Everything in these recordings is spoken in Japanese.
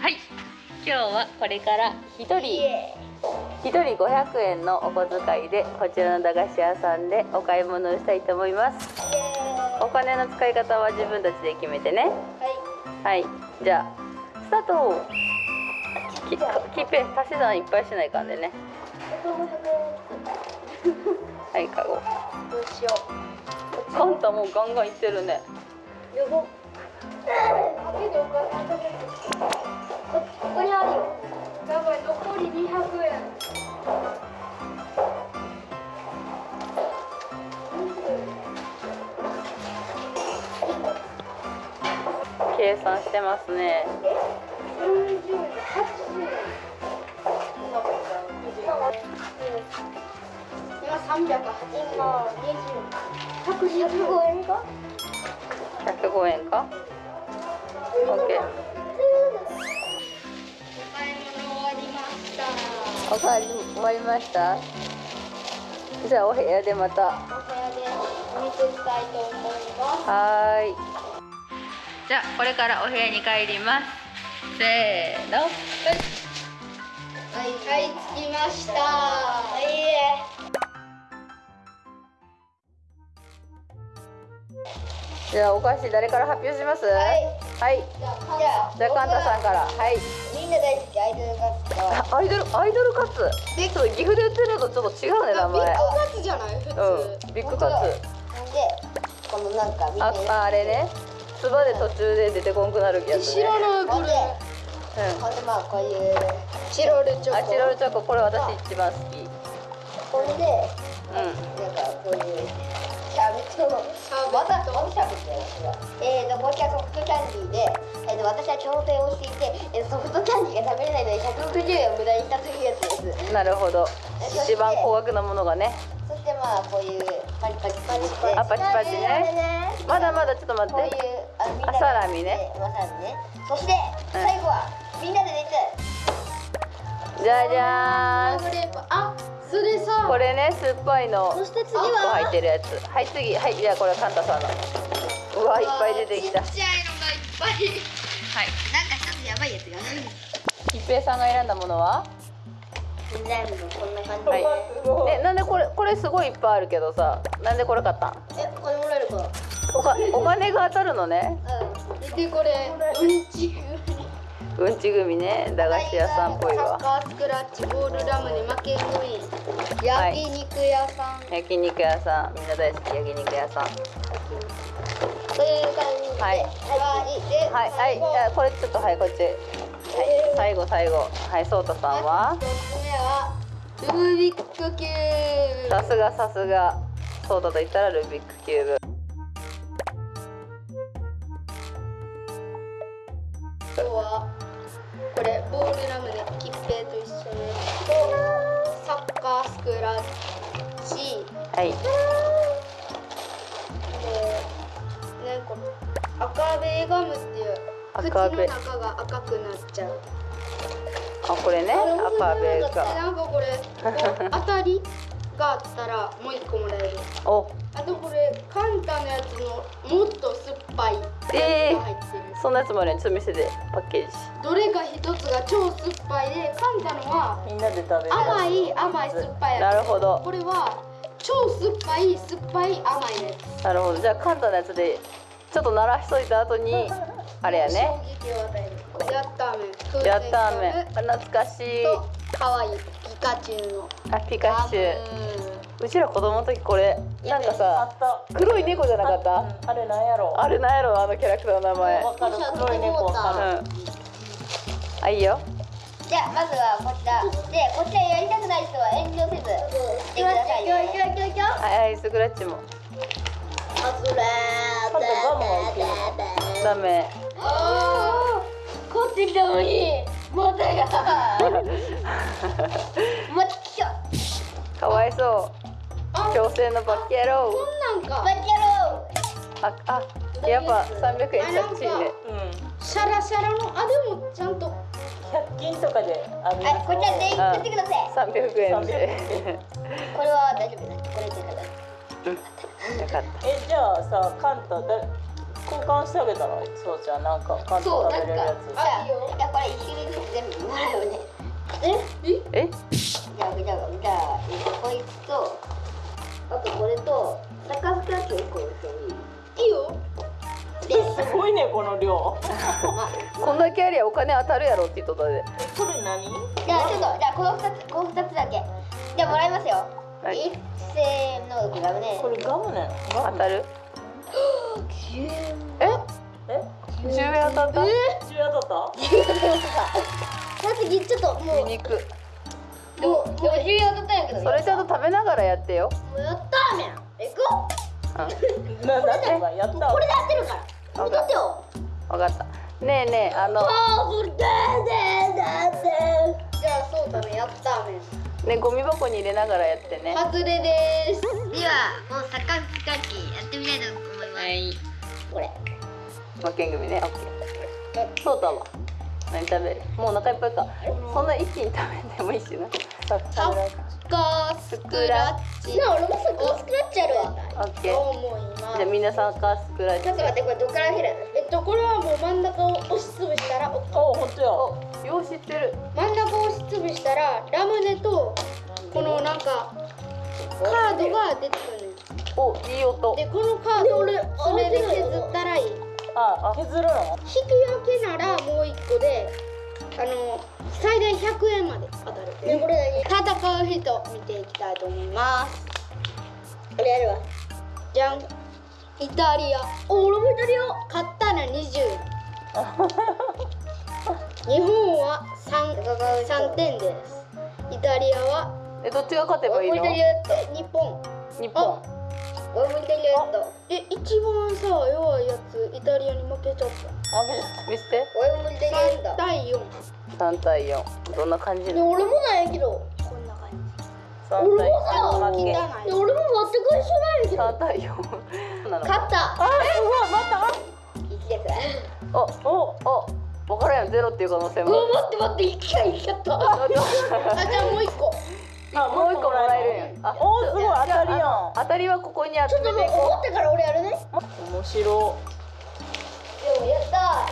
はい今日はこれから一人。一人500円のお小遣いでこちらの駄菓子屋さんでお買い物をしたいと思います。お金の使い方は自分たちで決めてね。はい。じゃあスタート。ききっぺ足し算いっぱいしないかんでね はいカゴ。どうしよう。カンタもうガンガンいってるね。よぼ。かけておかこここにあるよ。やばい残り200円。計算してますね。40円。80円今380今20 115円か105円か。OK お買い物終わりました。おかわり終わりました？じゃあお部屋でまた。お部屋でお見せしたいと思います。はーい。じゃあこれからお部屋に帰ります。せーの。はい、はい、着きました。はい、じゃあお菓子誰から発表します？はい。はい。じゃあ、じゃあカンタさんから。はい。みんな大好きアイドルカツ。あアイドルアイドルカツ？でちょっと岐阜で売ってるのとちょっと違うね名前。カツじゃない？普うん。ビッグカツ。で、このなんかみんなああれね。つばで途中で出てこんくなるやつね。ないこれ。うん。ほんでまあこういうチロルチョコ。あチロルチョコ。これ私一番好き。これでうん。なんかこういうまたまたシャーベットやなえーとこちらソフトキャンディーで、えーと私は調整をしていて、えーソフトキャンディーが食べれないので160円を無駄にしたというやつです。なるほど一番高額なものがねそしてまあこういうパチパチパチであパチパチねまだまだちょっと待ってこういうあみんなであサラミねまさにねそして最後はみんなで出てじゃじゃーん。あそれさ。これね酸っぱいのそして次1個は？入ってるやつ。はい次。はいじゃあこれカンタさんの。うわいっぱい出てきた。ちっちゃいのがいっぱい。はい。なんか一つやばいやつが一平さんが選んだものは？全部こんな感じ。はい。えなんでこれこれすごいいっぱいあるけどさなんでこれ買ったん？えこれもらえるか。おかお金が当たるのね。うん。でこれうんちうんち組ね駄菓子屋さんっぽいサッわカースクラッチボールラムネ負け組はい焼肉屋さん、焼肉屋さん。みんな大好き焼肉屋さん。という感じで。はい。はい。ではい。はい。じゃあこれちょっとはいこっち。はい。最後最後。はいそうたさんは？一つ目はルービックキューブ。さすがさすが。そうだと言ったらルービックキューブクラッチはい。でねこれ赤ベガムっていう口の中が赤くなっちゃう。あこれね。赤ベでがなんかこれ当たりがあったらもう一個もらえる。お。あとこれカンタのやつのもっと酸っぱいえーが入ってるそんなやつもあるねちょっと見せて。パッケージ。どれか一つが超酸っぱいでカンタのはみんなで食べる。甘い甘い酸っぱいなやるほど。つこれは超酸っぱい酸っぱい甘いやつ。なるほど。じゃあカンタのやつでちょっと鳴らしといた後にあれやね。衝撃を与える。やったーめん。やったーめ懐かしい。と可愛い。ピカチュウの。あピカチュウ。ウうちら子供の時これなんかさ黒い猫じゃなかった？あれなんやろ？あれなんやろあのキャラクターの名前。わかる。黒い猫わか。るうん。あいいよ。じゃあまずはこちら。でこちらやりたくない人は遠慮せずしてくださいね。いきますいきますはいはいスクラッチも。あずらーカンタガムがいけるダメ。あーこっち来たのにまたが。また来たかわいそう。あ強制のバッキ野郎こんなんか。バッキャロああやっぱ300円しちゃっちいねうん。シャラシャラのあでもちゃんと。100均とかであるはいこちら全員食ってください。三百円で。これは大丈夫だこれでからよかっえじゃあさカンタだ交換してあげたらそうじゃんなんかカンタそうなんか食べれるやつ。じゃあいやこれ一種類ずつ全部もらうね。えた。え？じゃあじゃあじゃあこいつとあとこれとサッカースクラッチを1個に。してもいいいいよ。ですごいねこの量。こんだけやりゃお金当たるやろって言っとったで。えこれ何？じゃあちょっとじゃあこの二つこの二つだけ。じゃあもらいますよ、はい。一斉のこれダメね。これガムなのガム当たる？え？え？十円当たった？中当たった？さっきちょっともう。でもでも重要だったんやけどそれちゃんと食べながらやってよ。もうやったーめん行こううん。ななんてやったこれでやってるからってよわかった。ねえねえあのじゃあそうだねやったーめんねゴミ箱に入れながらやってね。外れですではもうサッカースカッチやってみたいと思いますはい。これ負けん組ね。オッケー。そうだわ。何食べる？もうお腹いっぱいか。そんな一気に食べてもいいしな。さ食べられたカー。スクラッチ。な俺もサッカースクラッチあるわ。オッケー。じゃあみんな参加スクラッチ。ちょっと待ってこれどっから開る？えっとこれはもう真ん中を押しつぶしたらお本当や。およう知ってる。真ん中を押しつぶしたらラムネとこのなんかカードが出てくるねおいい音。でこのカードをそれで削ったらいい。引あ削るのくよけならもう一個であの最大100円まで当たる。でこれ戦う人見ていきたいと思います。これやるわ。じゃん。イタリア。お俺もイタリア。買ったら20 日本は 3, 3点です。イタリアはえどっちが勝てばいいの？イタリアって日本。日本俺もイタリアとえ一番さ弱いやつイタリアに負けちゃった。あげ見せて。俺もイタリアだ対4 3対4どんな感じで俺もなんやけどこんな感じ。三対俺もさ負け。汚いで俺も全く一緒なんやけど。3対4なの？勝った。あすごいまた。1ですおおお分からんよゼロっていう可能性も待って待って1回いっちゃったあじゃあもう1個あもう一個もらえるん。やあおーすごい当たりやん当たりはここに集めていこってから俺やるね。面白。でもやった。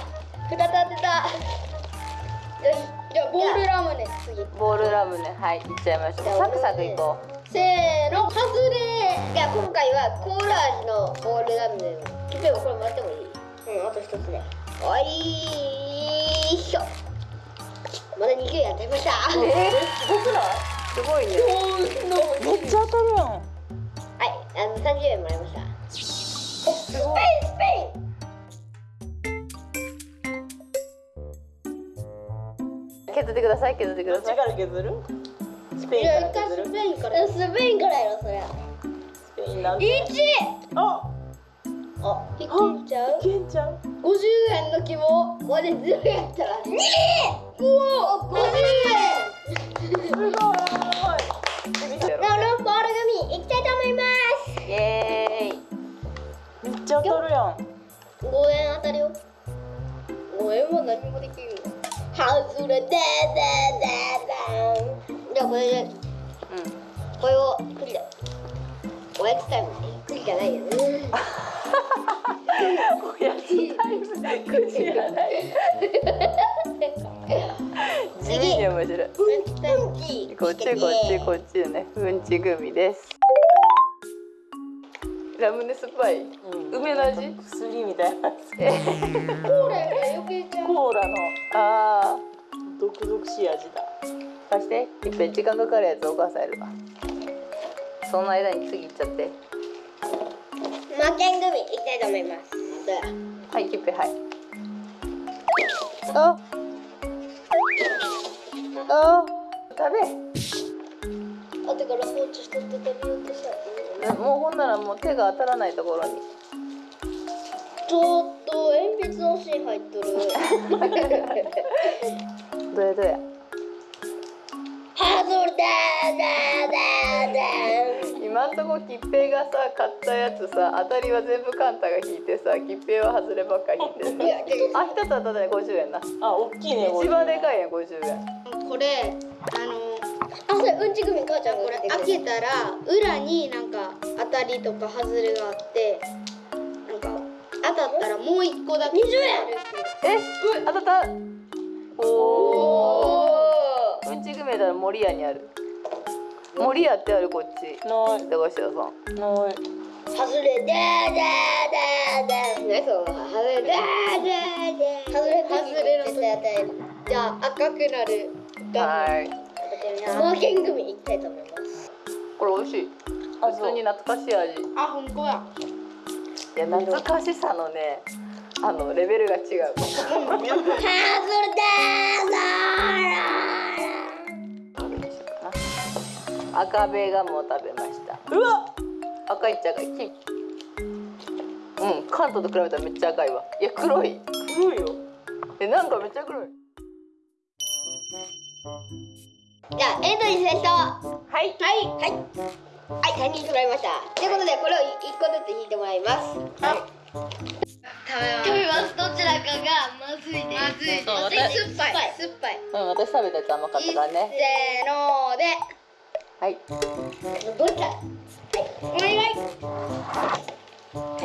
2つ当てた。よしじゃあボールラムネ次。うボールラムネ。はいいっちゃいましょうサクサクいこう。せーの外れじゃあ今回はコーラ味のボールラムネをキペもこれもらってもいい？うんあと一つねおいしょ。まだ2球やってましたえすごくない？すごいね。めっちゃ当たるやん。はいあの30円もらいました。スペインスペ削ってください削ってくどっちださい。から削るスペインからスペインからスペインからやろそりゃスペインなんて1あ。あいけちゃう？いけんちゃう？50円の希望。これずるやったら2うお50円。すごいちゃ当たるやん。5円当たるよ。5円は何もできるよ。外れででででじゃあこれで。うん。これをクリだおやつタイム。クリじゃないよね。おやつタイム9時やない。面白い。こっちこっちこっちね。うんちグミですラムネ酸っぱい。梅の味？薬みたいなえコーラやから余計ちゃうコーラの。あ毒々しい味だ。ー貸していっぺん時間かかるやつお母さんやるわその間に次行っちゃって。負けん組いきたいと思います。はいキッペはい。ああ食べ後から放置しとって食べようとしたもうほんならもう手が当たらないところに。ちょっと鉛筆の芯入っとる。どやどやハードルだだだだ今あんとこ吉平がさ買ったやつさ当たりは全部カンタが引いてさ吉平は外ればっか引いていやであ一つ当たったね50円な。あ大きいね一番でかいやん50円。これあのあそれうんち組母ちゃんこれ開けたら裏になんか当たりとか外れがあってなんか当たったらもう一個だけ20円。え当たった。おおうんちグメだら森屋にある。森屋ってあるこっち。ない。駄菓子屋さん。ない。外れでーでーでーでー。何その外れでーでーでー外れ外れの時じゃあ赤くなる。ガはいスモーキングミいきたいと思いますこれ美味しい。あ普通に懐かしい味。あ本当や。や懐かしさのねあのレベルが違う。外れで赤べガムを食べました。うわ赤いっちゃ赤うん関東と比べたらめっちゃ赤いわ。いや黒い。黒いよ。えなんかめっちゃ黒い。ーじゃあエントリー成功はい。はい。はい。はい。3人揃いました。ということでこれを一個ずつ引いてもらいます。食べますどちらかがまずいです。まずいそうまずい酸っぱい。酸っぱい。うん私食べたやつ甘かったからねせーので。はい。どれかお願い。マ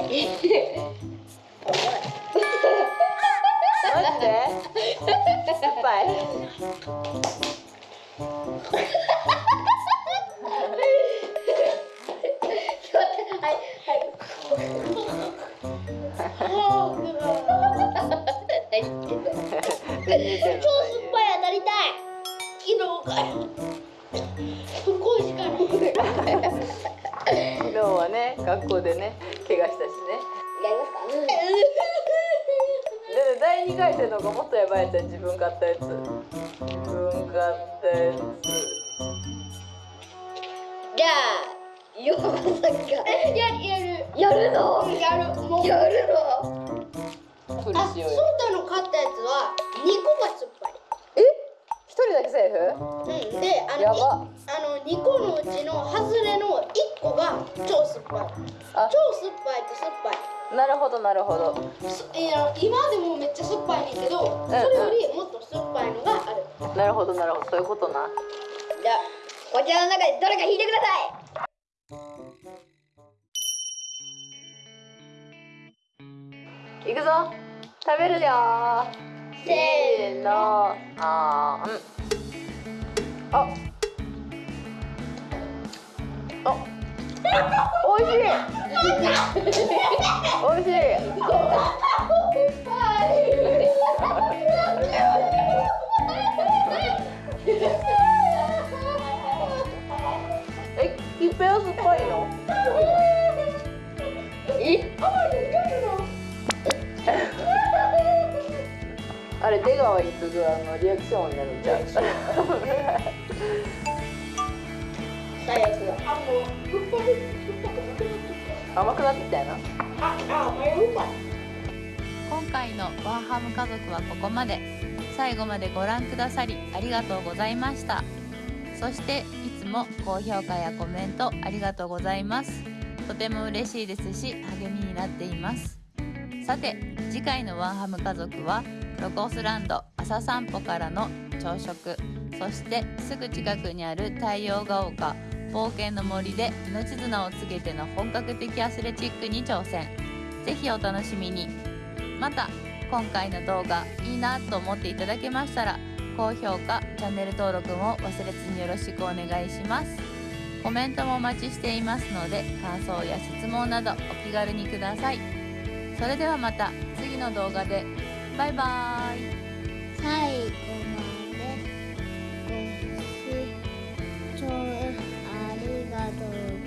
から不幸しかない昨日はね学校でね怪我したしね。やりますか？で第二回戦の方がもっとやばいやつや自分買ったやつ。自分買ったやじゃあようこさんが。ややる。やる。の？やる。もう。やるの？あ、しようよソータの買ったやつは二個が酸っぱいえ一人だけセーフうん、で、あのあの2個のうちの外れの1個が超酸っぱい。あ。超酸っぱいと酸っぱい。なるほどなるほど。すいや今でもめっちゃ酸っぱいねんけど、それよりもっと酸っぱいのがある。なるほどなるほど。そういうことな。じゃあこちらの中でどれか引いてください。いくぞ。食べるよー。せーの。あーうんあ。あ。おいしい。おいしい。えきっぺは酸っぱいの？えれ出川に次ぐあのリアクションになるんちゃう？最悪だ。あ、もう甘くなってきたよな。あ、あ、迷うか今回のワンハム家族はここまで最後までご覧くださりありがとうございましたそしていつも高評価やコメントありがとうございますとても嬉しいですし励みになっていますさて次回のワンハム家族はロコスランド朝散歩からの朝食。そしてすぐ近くにある太陽が丘冒険の森で命綱をつけての本格的アスレチックに挑戦。ぜひお楽しみに。また今回の動画いいなと思っていただけましたら高評価チャンネル登録も忘れずによろしくお願いします。コメントもお待ちしていますので感想や質問などお気軽にください。それではまた次の動画で。バイバイ。最後までご視聴ありがとう